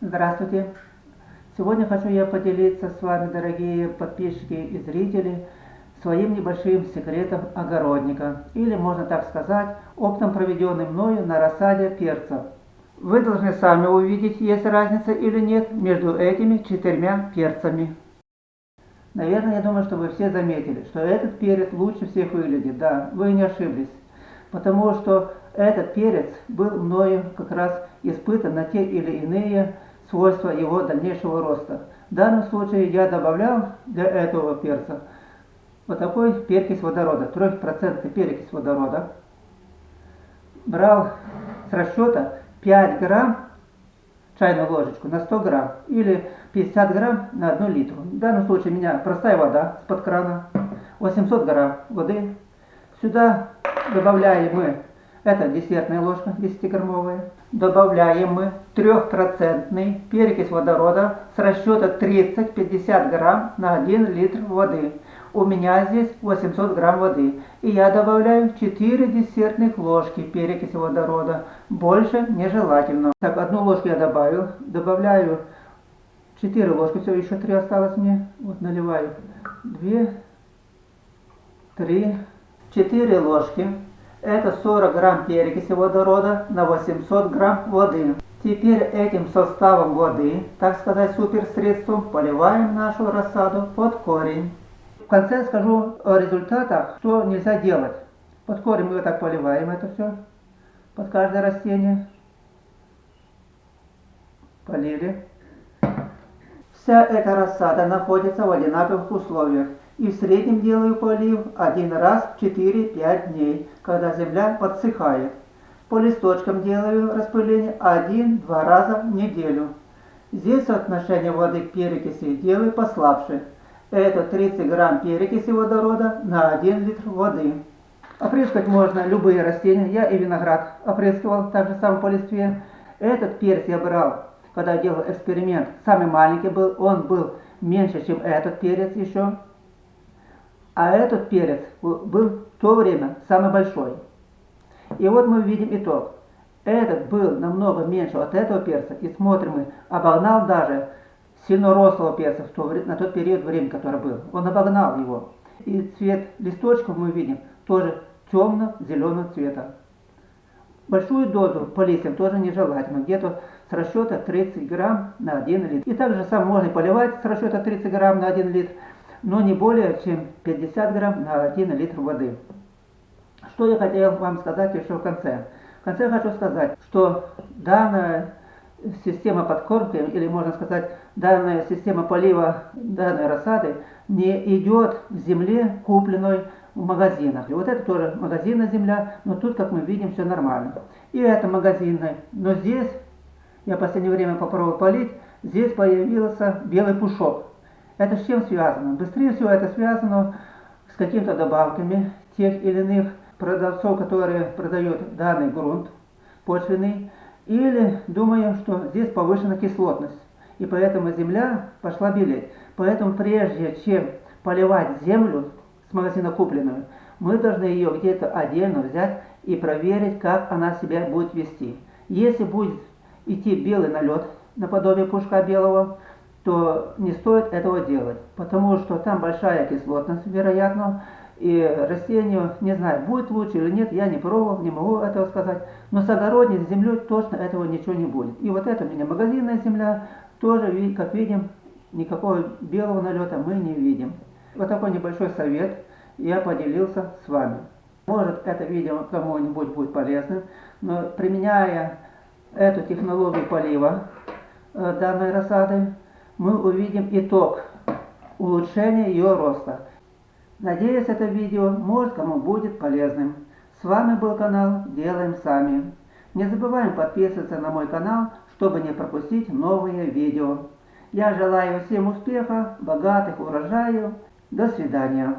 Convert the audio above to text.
Здравствуйте! Сегодня хочу я поделиться с вами, дорогие подписчики и зрители, своим небольшим секретом огородника, или, можно так сказать, опытом, проведенным мною на рассаде перца. Вы должны сами увидеть, есть разница или нет между этими четырьмя перцами. Наверное, я думаю, что вы все заметили, что этот перец лучше всех выглядит. Да, вы не ошиблись. Потому что этот перец был мною как раз испытан на те или иные свойства его дальнейшего роста. В данном случае я добавлял для этого перца вот такой перекись водорода, 3% перекись водорода. Брал с расчета 5 грамм чайную ложечку на 100 грамм или 50 грамм на 1 литру. В данном случае у меня простая вода с-под крана, 800 грамм воды. Сюда добавляем мы, это десертная ложка 10-граммовая, добавляем мы 3% перекись водорода с расчета 30-50 грамм на 1 литр воды. У меня здесь 800 грамм воды. И я добавляю 4 десертных ложки перекиси водорода. Больше нежелательно. Так, одну ложку я добавил. Добавляю 4 ложки. Все, еще 3 осталось мне. Вот наливаю. 2, 3, 4 ложки. Это 40 грамм перекиси водорода на 800 грамм воды. Теперь этим составом воды, так сказать, суперсредством, поливаем нашу рассаду под корень. В конце скажу о результатах, что нельзя делать. Под корень мы вот так поливаем это все, под каждое растение. Полили. Вся эта рассада находится в одинаковых условиях. И в среднем делаю полив один раз в 4-5 дней, когда земля подсыхает. По листочкам делаю распыление один-два раза в неделю. Здесь соотношение воды к перекиси делаю послабше. Это 30 грамм перекиси водорода на 1 литр воды. Опрыскать можно любые растения. Я и виноград опрыскивал, так же самое по листве. Этот перец я брал, когда делал эксперимент. Самый маленький был, он был меньше, чем этот перец еще. А этот перец был в то время самый большой. И вот мы видим итог. Этот был намного меньше от этого перца. И смотрим мы, обогнал даже сильно рослого перца в то, на тот период времени, который был. Он обогнал его. И цвет листочков мы видим тоже темно-зеленого цвета. Большую дозу по листьям тоже нежелательно, где-то с расчета 30 грамм на 1 литр. И также сам можно поливать с расчета 30 грамм на 1 литр, но не более чем 50 грамм на 1 литр воды. Что я хотел вам сказать еще в конце. В конце хочу сказать, что данная система подкормки, или можно сказать, данная система полива данной рассады не идет в земле, купленной в магазинах. И вот это тоже магазинная земля, но тут, как мы видим, все нормально. И это магазинная. Но здесь, я в последнее время попробовал полить, здесь появился белый пушок. Это с чем связано? Быстрее всего это связано с какими-то добавками тех или иных продавцов, которые продают данный грунт почвенный, или думаю, что здесь повышена кислотность, и поэтому земля пошла белеть. Поэтому прежде чем поливать землю с магазина купленную, мы должны ее где-то отдельно взять и проверить, как она себя будет вести. Если будет идти белый налет, наподобие пушка белого, то не стоит этого делать, потому что там большая кислотность, вероятно, и растению, не знаю, будет лучше или нет, я не пробовал, не могу этого сказать. Но с огородной землей точно этого ничего не будет. И вот это у меня магазинная земля, тоже, как видим, никакого белого налета мы не видим. Вот такой небольшой совет я поделился с вами. Может это видео кому-нибудь будет полезным, но применяя эту технологию полива э, данной рассады, мы увидим итог улучшения ее роста. Надеюсь, это видео может кому будет полезным. С вами был канал Делаем Сами. Не забываем подписываться на мой канал, чтобы не пропустить новые видео. Я желаю всем успеха, богатых урожаев. До свидания.